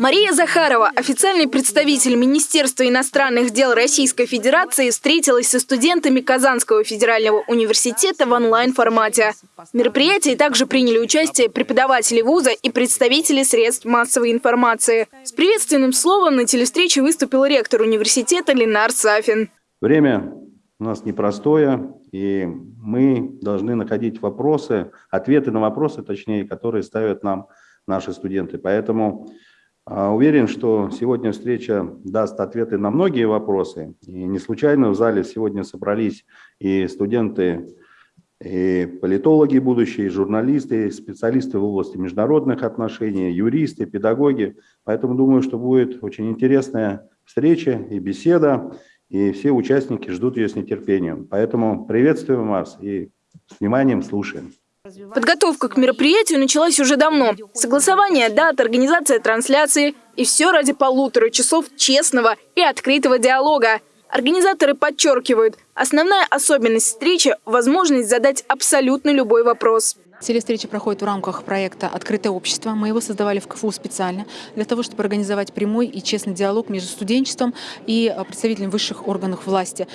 Мария Захарова, официальный представитель Министерства иностранных дел Российской Федерации, встретилась со студентами Казанского федерального университета в онлайн-формате. В мероприятии также приняли участие преподаватели вуза и представители средств массовой информации. С приветственным словом на телестрече выступил ректор университета Ленар Сафин. Время у нас непростое, и мы должны находить вопросы, ответы на вопросы, точнее, которые ставят нам наши студенты. Поэтому уверен, что сегодня встреча даст ответы на многие вопросы. И не случайно в зале сегодня собрались и студенты, и политологи будущие, и журналисты, и специалисты в области международных отношений, юристы, педагоги. Поэтому думаю, что будет очень интересная встреча и беседа, и все участники ждут ее с нетерпением. Поэтому приветствуем вас и с вниманием слушаем. Подготовка к мероприятию началась уже давно. Согласование дат, организация трансляции и все ради полутора часов честного и открытого диалога. Организаторы подчеркивают, основная особенность встречи – возможность задать абсолютно любой вопрос. Телестреча проходит в рамках проекта «Открытое общество». Мы его создавали в КФУ специально для того, чтобы организовать прямой и честный диалог между студенчеством и представителями высших органов власти.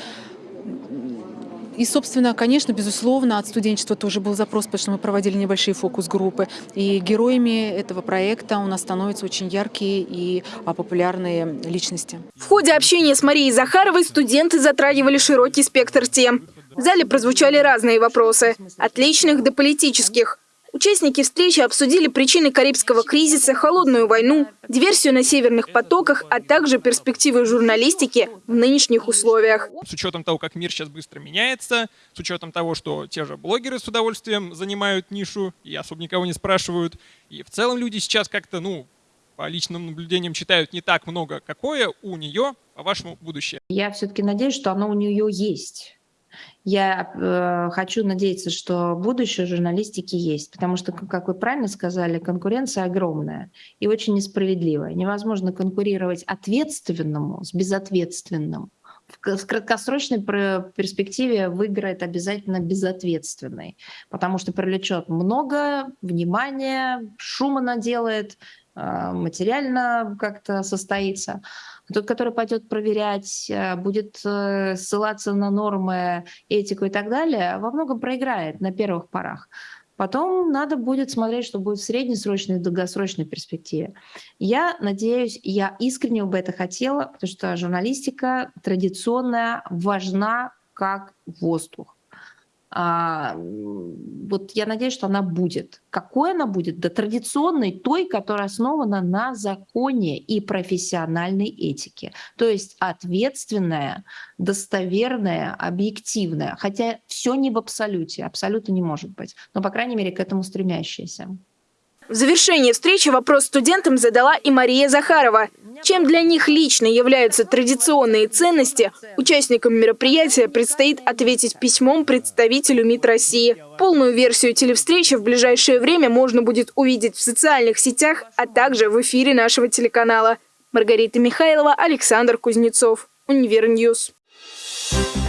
И, собственно, конечно, безусловно, от студенчества тоже был запрос, потому что мы проводили небольшие фокус-группы. И героями этого проекта у нас становятся очень яркие и а, популярные личности. В ходе общения с Марией Захаровой студенты затрагивали широкий спектр тем. В зале прозвучали разные вопросы, от личных до политических – Участники встречи обсудили причины Карибского кризиса, холодную войну, диверсию на северных потоках, а также перспективы журналистики в нынешних условиях. С учетом того, как мир сейчас быстро меняется, с учетом того, что те же блогеры с удовольствием занимают нишу и особо никого не спрашивают, и в целом люди сейчас как-то, ну, по личным наблюдениям читают не так много, какое у нее, по-вашему, будущее? Я все-таки надеюсь, что оно у нее есть. Я э, хочу надеяться, что будущее журналистики есть, потому что, как вы правильно сказали, конкуренция огромная и очень несправедливая. Невозможно конкурировать ответственному с безответственным. В краткосрочной перспективе выиграет обязательно безответственный, потому что привлечет много внимания, шума наделает, э, материально как-то состоится. Тот, который пойдет проверять, э, будет э, ссылаться на нормы, этику и так далее, во многом проиграет на первых порах. Потом надо будет смотреть, что будет в среднесрочной и долгосрочной перспективе. Я надеюсь, я искренне бы это хотела, потому что журналистика традиционная важна как воздух. А, вот я надеюсь, что она будет. Какой она будет? Да традиционной, той, которая основана на законе и профессиональной этике. То есть ответственная, достоверная, объективная. Хотя все не в абсолюте, абсолютно не может быть. Но, по крайней мере, к этому стремящаяся. В завершении встречи вопрос студентам задала и Мария Захарова. Чем для них лично являются традиционные ценности, участникам мероприятия предстоит ответить письмом представителю МИД России. Полную версию телевстречи в ближайшее время можно будет увидеть в социальных сетях, а также в эфире нашего телеканала. Маргарита Михайлова, Александр Кузнецов. Univer News. Thank